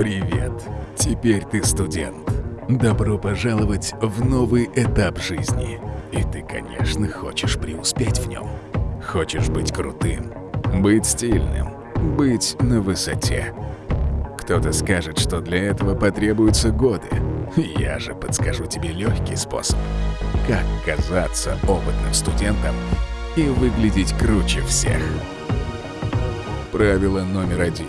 Привет! Теперь ты студент. Добро пожаловать в новый этап жизни. И ты, конечно, хочешь преуспеть в нем. Хочешь быть крутым, быть стильным, быть на высоте. Кто-то скажет, что для этого потребуются годы. Я же подскажу тебе легкий способ. Как казаться опытным студентом и выглядеть круче всех. Правило номер один.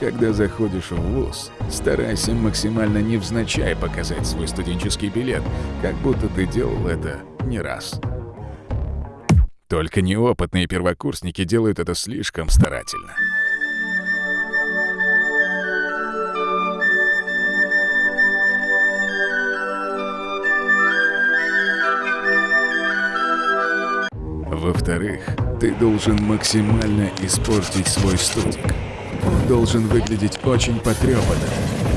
Когда заходишь в ВУЗ, старайся максимально невзначай показать свой студенческий билет, как будто ты делал это не раз. Только неопытные первокурсники делают это слишком старательно. Во-вторых, ты должен максимально испортить свой студик. Он должен выглядеть очень потрепанным,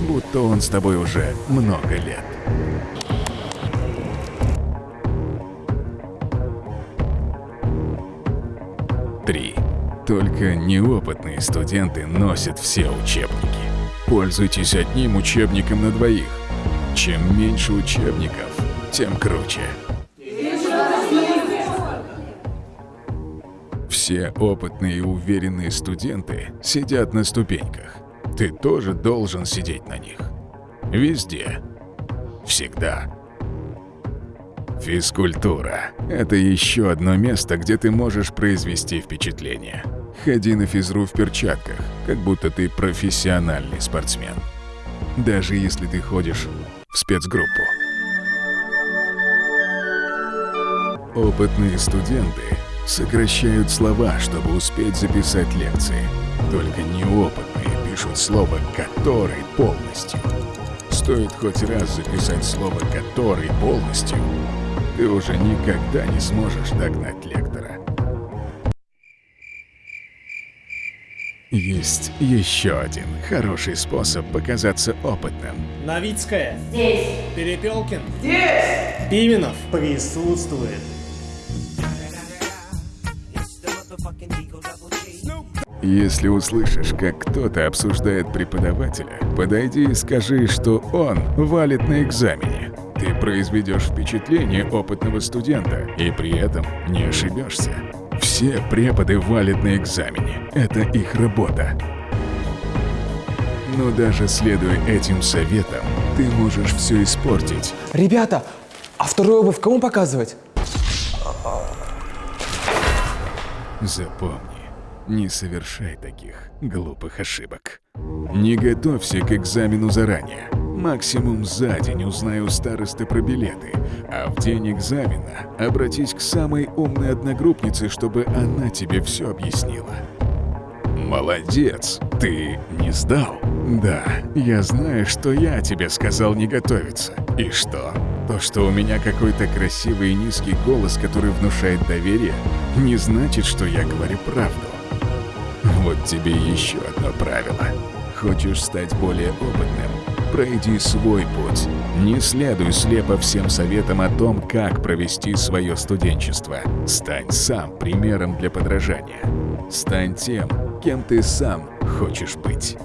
будто он с тобой уже много лет. Три. Только неопытные студенты носят все учебники. Пользуйтесь одним учебником на двоих. Чем меньше учебников, тем круче. Все опытные и уверенные студенты сидят на ступеньках. Ты тоже должен сидеть на них. Везде. Всегда. Физкультура – это еще одно место, где ты можешь произвести впечатление. Ходи на физру в перчатках, как будто ты профессиональный спортсмен. Даже если ты ходишь в спецгруппу. Опытные студенты сокращают слова, чтобы успеть записать лекции. Только неопытные пишут слово «который» полностью. Стоит хоть раз записать слово «который» полностью, ты уже никогда не сможешь догнать лектора. Есть еще один хороший способ показаться опытным. Новицкая. Здесь. Перепелкин. Здесь. Пименов. Присутствует. Если услышишь, как кто-то обсуждает преподавателя, подойди и скажи, что он валит на экзамене. Ты произведешь впечатление опытного студента и при этом не ошибешься. Все преподы валят на экзамене. Это их работа. Но даже следуя этим советам, ты можешь все испортить. Ребята, а вторую обувь кому показывать? Запомни, не совершай таких глупых ошибок. Не готовься к экзамену заранее. Максимум за день узнай у старосты про билеты, а в день экзамена обратись к самой умной одногруппнице, чтобы она тебе все объяснила. Молодец, ты не сдал? Да, я знаю, что я тебе сказал не готовиться. И что? То, что у меня какой-то красивый и низкий голос, который внушает доверие, не значит, что я говорю правду. Вот тебе еще одно правило. Хочешь стать более опытным? Пройди свой путь. Не следуй слепо всем советам о том, как провести свое студенчество. Стань сам примером для подражания. Стань тем, кем ты сам хочешь быть.